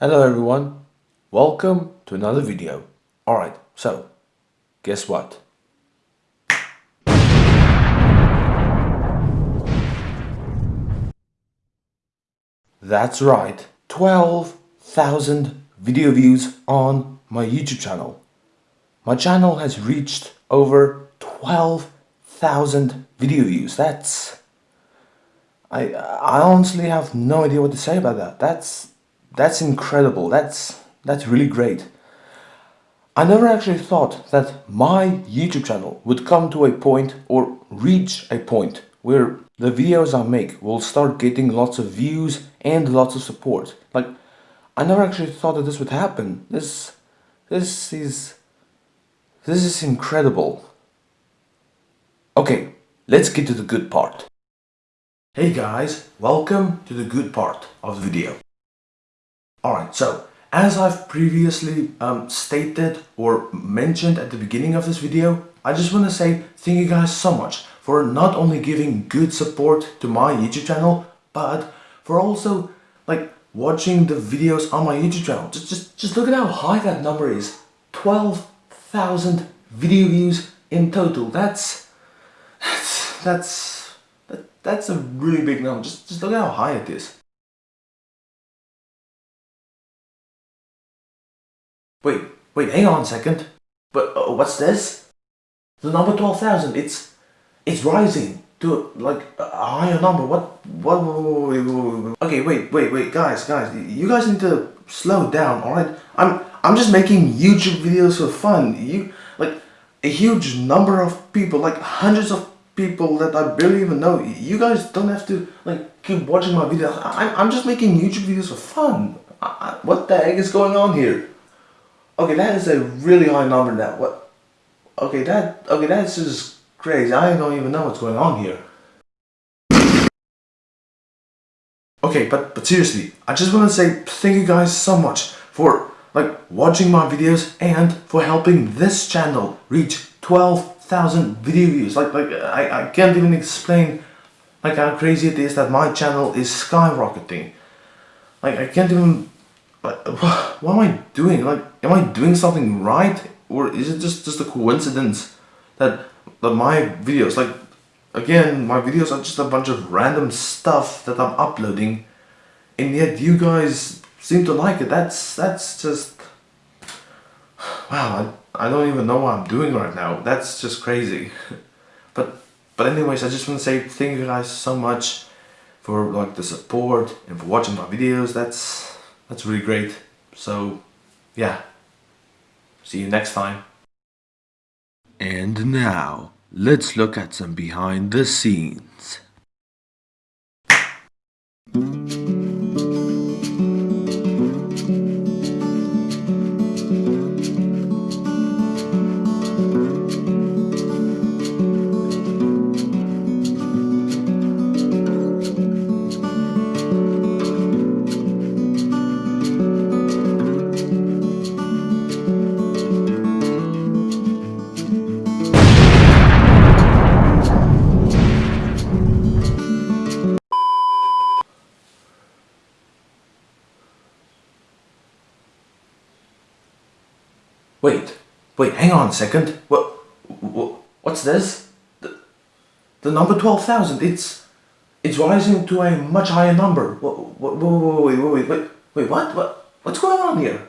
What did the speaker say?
Hello everyone, welcome to another video. Alright, so, guess what? That's right, 12,000 video views on my YouTube channel. My channel has reached over 12,000 video views. That's... I, I honestly have no idea what to say about that. That's that's incredible. That's that's really great. I never actually thought that my YouTube channel would come to a point or reach a point where the videos I make will start getting lots of views and lots of support. Like, I never actually thought that this would happen. This, this is, this is incredible. Okay, let's get to the good part. Hey guys, welcome to the good part of the video. Alright, so as I've previously um, stated or mentioned at the beginning of this video, I just want to say thank you guys so much for not only giving good support to my YouTube channel, but for also like watching the videos on my YouTube channel. Just, just, just look at how high that number is. 12,000 video views in total. That's, that's, that's, that, that's a really big number. Just, just look at how high it is. Wait, wait, hang on a second. But uh, what's this? The number 12,000, it's it's rising to like a higher number. What, what, okay, wait, wait, wait, guys, guys, you guys need to slow down, alright? I'm, I'm just making YouTube videos for fun. You, like, a huge number of people, like hundreds of people that I barely even know. You guys don't have to, like, keep watching my videos. I, I'm just making YouTube videos for fun. I, I, what the heck is going on here? Okay, that is a really high number now. What? Okay, that okay, that's just crazy. I don't even know what's going on here. Okay, but but seriously, I just want to say thank you guys so much for like watching my videos and for helping this channel reach 12,000 video views. Like like I, I can't even explain like how crazy it is that my channel is skyrocketing. Like I can't even Uh, what am I doing? Like, am I doing something right? Or is it just, just a coincidence that, that my videos, like, again, my videos are just a bunch of random stuff that I'm uploading and yet you guys seem to like it. That's, that's just, wow, I, I don't even know what I'm doing right now. That's just crazy. but, but anyways, I just want to say thank you guys so much for like the support and for watching my videos. That's, that's really great. So, yeah. See you next time. And now, let's look at some behind the scenes. Wait, wait, hang on a second. What, what what's this? The, the number 12,000, it's, it's rising to a much higher number. What, wait, wait, wait, wait, wait, what, what, what's going on here?